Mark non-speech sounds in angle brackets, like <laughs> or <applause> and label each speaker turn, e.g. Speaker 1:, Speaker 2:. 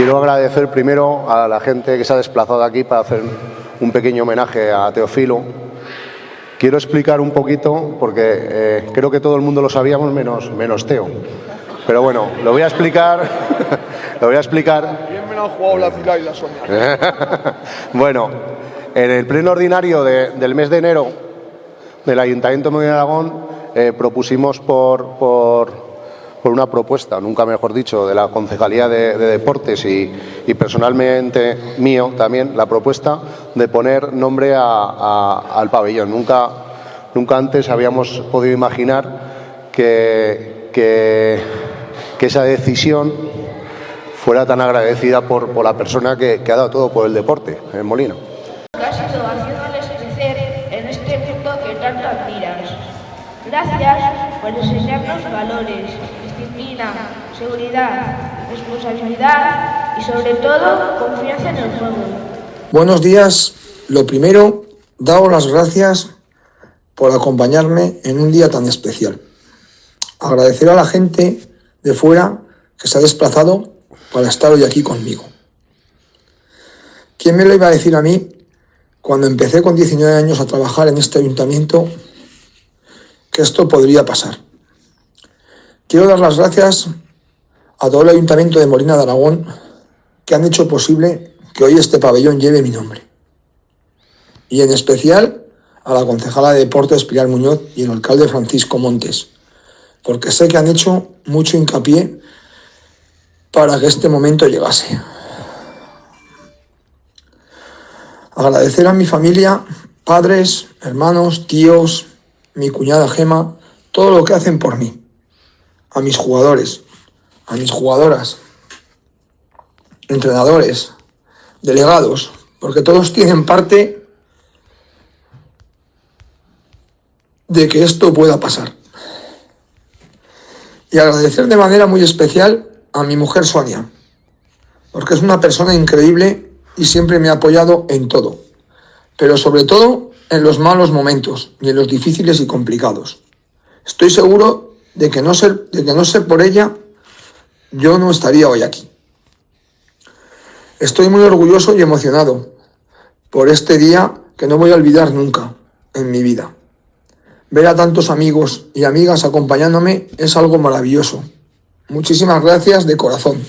Speaker 1: Quiero agradecer primero a la gente que se ha desplazado aquí para hacer un pequeño homenaje a Teofilo. Quiero explicar un poquito, porque eh, creo que todo el mundo lo sabíamos menos, menos Teo. Pero bueno, lo voy a explicar. <laughs> lo voy a explicar.
Speaker 2: Bien me lo han jugado la Pilar y la Sonia. <laughs>
Speaker 1: bueno, en el pleno ordinario de- del mes de enero del Ayuntamiento de Aragón eh, propusimos por, por, por una propuesta, nunca mejor dicho, de la Concejalía de, de Deportes y, personalmente mío también, la propuesta de poner nombre a- al pabellón. Nunca, nunca antes habíamos podido imaginar que, que, esa decisión fuera tan agradecida por, por la persona que, que ha dado todo por el deporte
Speaker 3: crecer en este admiras. Gracias por enseñarnos valores, disciplina, seguridad, responsabilidad y sobre todo confianza en el juego.
Speaker 4: Buenos días. Lo primero, daos las gracias por acompañarme en un día tan especial. Agradecer a la gente de fuera que se ha desplazado para estar hoy aquí conmigo. ¿Quién me lo iba a decir a mí cuando empecé con 19 años a trabajar en este ayuntamiento que esto podría pasar? Quiero dar las gracias a todo el ayuntamiento de Molina de Aragón que han hecho posible que hoy este pabellón lleve mi nombre. Y en especial a la concejala de Deportes Pilar Muñoz y el alcalde Francisco Montes, porque sé que han hecho mucho hincapié para que este momento llegase. Agradecer a mi familia, padres, hermanos, tíos, mi cuñada Gema, todo lo que hacen por mí. A mis jugadores, a mis jugadoras, entrenadores, delegados, porque todos tienen parte de que esto pueda pasar. Y agradecer de manera muy especial a mi mujer Sonia, porque es una persona increíble y siempre me ha apoyado en todo, pero sobre todo en los malos momentos y en los difíciles y complicados. Estoy seguro de que no ser, de que no ser por ella, yo no estaría hoy aquí. Estoy muy orgulloso y emocionado por este día que no voy a olvidar nunca en mi vida. Ver a tantos amigos y amigas acompañándome es algo maravilloso. Muchísimas gracias de corazón.